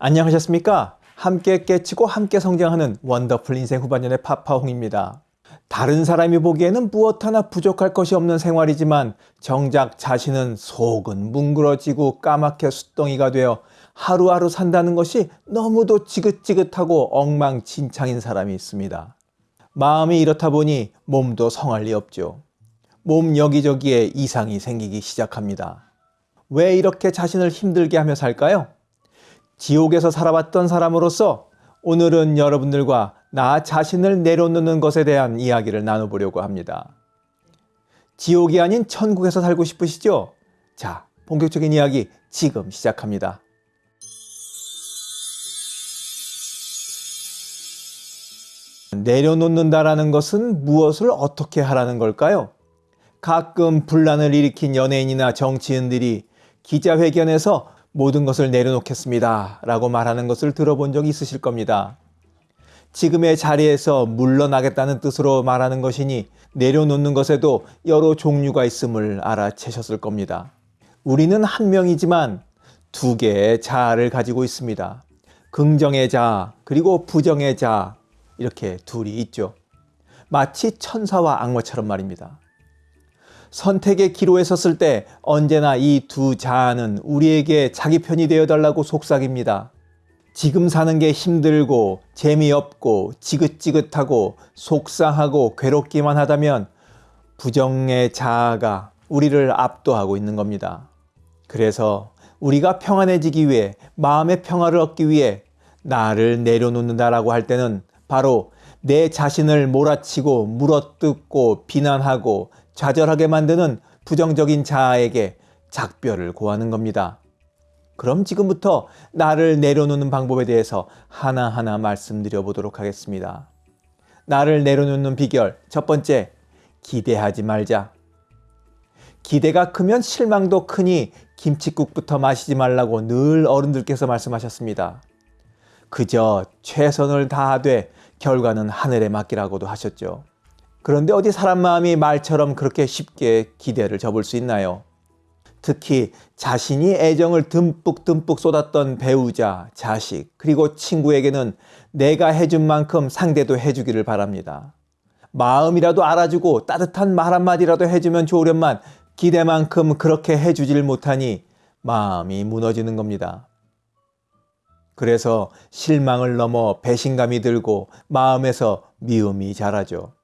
안녕하셨습니까? 함께 깨치고 함께 성장하는 원더풀 인생 후반년의 파파홍입니다. 다른 사람이 보기에는 무엇 하나 부족할 것이 없는 생활이지만 정작 자신은 속은 뭉그러지고 까맣게 숫덩이가 되어 하루하루 산다는 것이 너무도 지긋지긋하고 엉망진창인 사람이 있습니다. 마음이 이렇다 보니 몸도 성할 리 없죠. 몸 여기저기에 이상이 생기기 시작합니다. 왜 이렇게 자신을 힘들게 하며 살까요? 지옥에서 살아왔던 사람으로서 오늘은 여러분들과 나 자신을 내려놓는 것에 대한 이야기를 나눠보려고 합니다. 지옥이 아닌 천국에서 살고 싶으시죠? 자, 본격적인 이야기 지금 시작합니다. 내려놓는다라는 것은 무엇을 어떻게 하라는 걸까요? 가끔 분란을 일으킨 연예인이나 정치인들이 기자회견에서 모든 것을 내려놓겠습니다. 라고 말하는 것을 들어본 적이 있으실 겁니다. 지금의 자리에서 물러나겠다는 뜻으로 말하는 것이니 내려놓는 것에도 여러 종류가 있음을 알아채셨을 겁니다. 우리는 한 명이지만 두 개의 자아를 가지고 있습니다. 긍정의 자아, 그리고 부정의 자아, 이렇게 둘이 있죠. 마치 천사와 악마처럼 말입니다. 선택의 기로에 섰을 때 언제나 이 두 자아는 우리에게 자기 편이 되어달라고 속삭입니다. 지금 사는 게 힘들고 재미없고 지긋지긋하고 속상하고 괴롭기만 하다면 부정의 자아가 우리를 압도하고 있는 겁니다. 그래서 우리가 평안해지기 위해 마음의 평화를 얻기 위해 나를 내려놓는다라고 할 때는 바로 내 자신을 몰아치고 물어뜯고 비난하고 좌절하게 만드는 부정적인 자아에게 작별을 고하는 겁니다. 그럼 지금부터 나를 내려놓는 방법에 대해서 하나하나 말씀드려 보도록 하겠습니다. 나를 내려놓는 비결 첫 번째, 기대하지 말자. 기대가 크면 실망도 크니 김치국부터 마시지 말라고 늘 어른들께서 말씀하셨습니다. 그저 최선을 다하되 결과는 하늘에 맡기라고도 하셨죠. 그런데 어디 사람 마음이 말처럼 그렇게 쉽게 기대를 접을 수 있나요? 특히 자신이 애정을 듬뿍 듬뿍 쏟았던 배우자, 자식, 그리고 친구에게는 내가 해준 만큼 상대도 해주기를 바랍니다. 마음이라도 알아주고 따뜻한 말 한마디라도 해주면 좋으련만 기대만큼 그렇게 해주질 못하니 마음이 무너지는 겁니다. 그래서 실망을 넘어 배신감이 들고 마음에서 미움이 자라죠.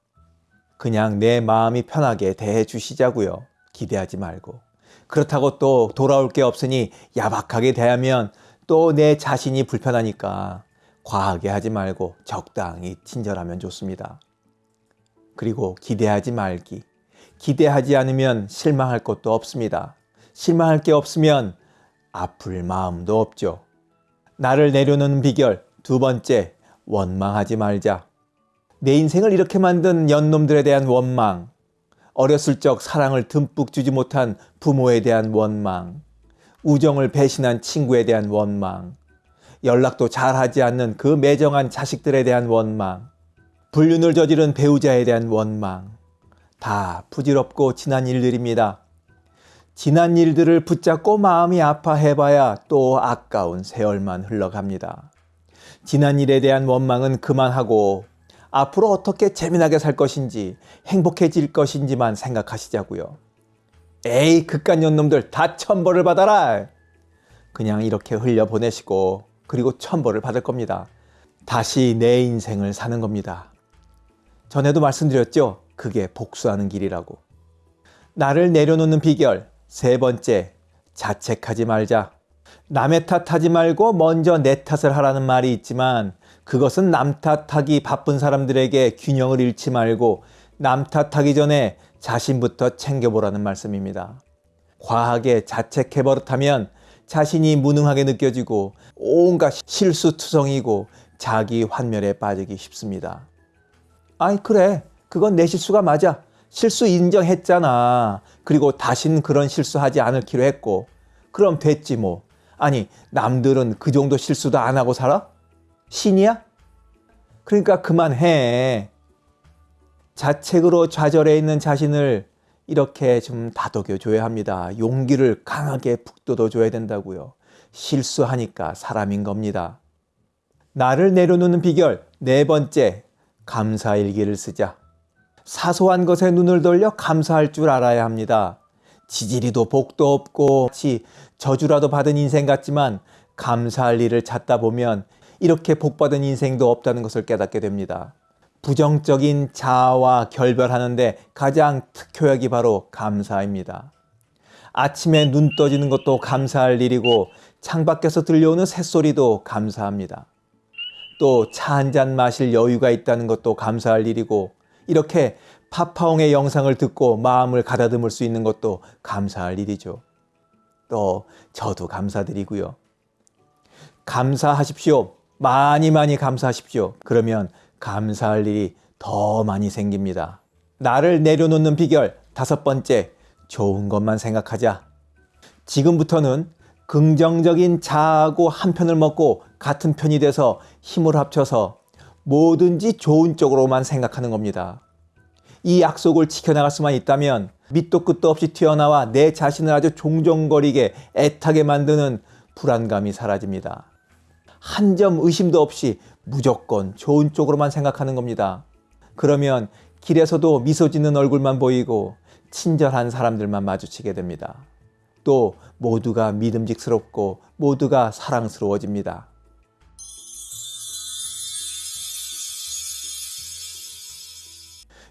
그냥 내 마음이 편하게 대해 주시자고요. 기대하지 말고. 그렇다고 또 돌아올 게 없으니 야박하게 대하면 또 내 자신이 불편하니까 과하게 하지 말고 적당히 친절하면 좋습니다. 그리고 기대하지 말기. 기대하지 않으면 실망할 것도 없습니다. 실망할 게 없으면 아플 마음도 없죠. 나를 내려놓는 비결 두 번째, 원망하지 말자. 내 인생을 이렇게 만든 연놈들에 대한 원망, 어렸을 적 사랑을 듬뿍 주지 못한 부모에 대한 원망, 우정을 배신한 친구에 대한 원망, 연락도 잘하지 않는 그 매정한 자식들에 대한 원망, 불륜을 저지른 배우자에 대한 원망, 다 부질없고 지난 일들입니다. 지난 일들을 붙잡고 마음이 아파해봐야 또 아까운 세월만 흘러갑니다. 지난 일에 대한 원망은 그만하고 앞으로 어떻게 재미나게 살 것인지 행복해질 것인지만 생각하시자고요. 에이 극간 년 놈들 다 천벌을 받아라. 그냥 이렇게 흘려보내시고 그리고 천벌을 받을 겁니다. 다시 내 인생을 사는 겁니다. 전에도 말씀드렸죠. 그게 복수하는 길이라고. 나를 내려놓는 비결 세 번째, 자책하지 말자. 남의 탓하지 말고 먼저 내 탓을 하라는 말이 있지만 그것은 남 탓하기 바쁜 사람들에게 균형을 잃지 말고 남 탓하기 전에 자신부터 챙겨보라는 말씀입니다. 과하게 자책해 버릇하면 자신이 무능하게 느껴지고 온갖 실수투성이고 자기 환멸에 빠지기 쉽습니다. 아이 그래 그건 내 실수가 맞아. 실수 인정했잖아. 그리고 다신 그런 실수하지 않을기로 했고 그럼 됐지 뭐. 아니 남들은 그 정도 실수도 안 하고 살아? 신이야? 그러니까 그만해. 자책으로 좌절해 있는 자신을 이렇게 좀 다독여 줘야 합니다. 용기를 강하게 북돋워 줘야 된다고요. 실수하니까 사람인 겁니다. 나를 내려놓는 비결 네 번째, 감사일기를 쓰자. 사소한 것에 눈을 돌려 감사할 줄 알아야 합니다. 지지리도 복도 없고 마치 저주라도 받은 인생 같지만 감사할 일을 찾다 보면 이렇게 복받은 인생도 없다는 것을 깨닫게 됩니다. 부정적인 자아와 결별하는데 가장 특효약이 바로 감사입니다. 아침에 눈 떠지는 것도 감사할 일이고 창밖에서 들려오는 새소리도 감사합니다. 또 차 한 잔 마실 여유가 있다는 것도 감사할 일이고 이렇게 파파홍의 영상을 듣고 마음을 가다듬을 수 있는 것도 감사할 일이죠. 또 저도 감사드리고요. 감사하십시오. 많이 많이 감사하십시오. 그러면 감사할 일이 더 많이 생깁니다. 나를 내려놓는 비결 다섯 번째, 좋은 것만 생각하자. 지금부터는 긍정적인 자아하고 한 편을 먹고 같은 편이 돼서 힘을 합쳐서 뭐든지 좋은 쪽으로만 생각하는 겁니다. 이 약속을 지켜나갈 수만 있다면 밑도 끝도 없이 튀어나와 내 자신을 아주 종종거리게 애타게 만드는 불안감이 사라집니다. 한 점 의심도 없이 무조건 좋은 쪽으로만 생각하는 겁니다. 그러면 길에서도 미소 짓는 얼굴만 보이고 친절한 사람들만 마주치게 됩니다. 또 모두가 믿음직스럽고 모두가 사랑스러워집니다.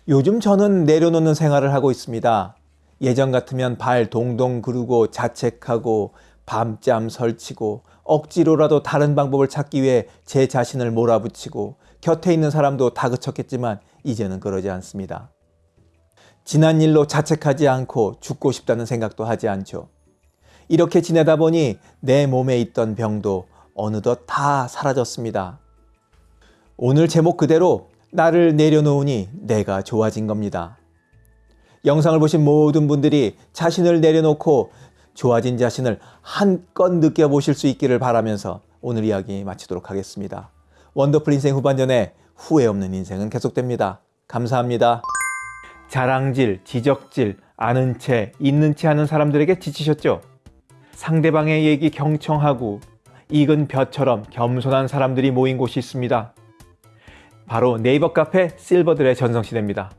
요즘 저는 내려놓는 생활을 하고 있습니다. 예전 같으면 발 동동 구르고 자책하고 밤잠 설치고 억지로라도 다른 방법을 찾기 위해 제 자신을 몰아붙이고 곁에 있는 사람도 다그쳤겠지만 이제는 그러지 않습니다. 지난 일로 자책하지 않고 죽고 싶다는 생각도 하지 않죠. 이렇게 지내다 보니 내 몸에 있던 병도 어느덧 다 사라졌습니다. 오늘 제목 그대로 나를 내려놓으니 내가 좋아진 겁니다. 영상을 보신 모든 분들이 자신을 내려놓고 좋아진 자신을 한껏 느껴보실 수 있기를 바라면서 오늘 이야기 마치도록 하겠습니다. 원더풀 인생 후반전에 후회 없는 인생은 계속됩니다. 감사합니다. 자랑질, 지적질, 아는 채, 있는 채 하는 사람들에게 지치셨죠? 상대방의 얘기 경청하고 익은 벼처럼 겸손한 사람들이 모인 곳이 있습니다. 바로 네이버 카페 실버들의 전성시대입니다.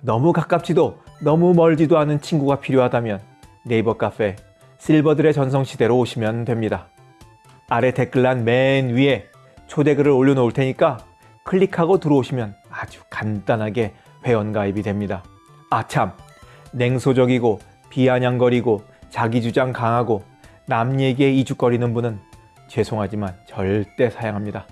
너무 가깝지도 너무 멀지도 않은 친구가 필요하다면 네이버 카페 실버들의 전성시대로 오시면 됩니다. 아래 댓글란 맨 위에 초대글을 올려놓을 테니까 클릭하고 들어오시면 아주 간단하게 회원가입이 됩니다. 아참 냉소적이고 비아냥거리고 자기주장 강하고 남 얘기에 이죽거리는 분은 죄송하지만 절대 사양합니다.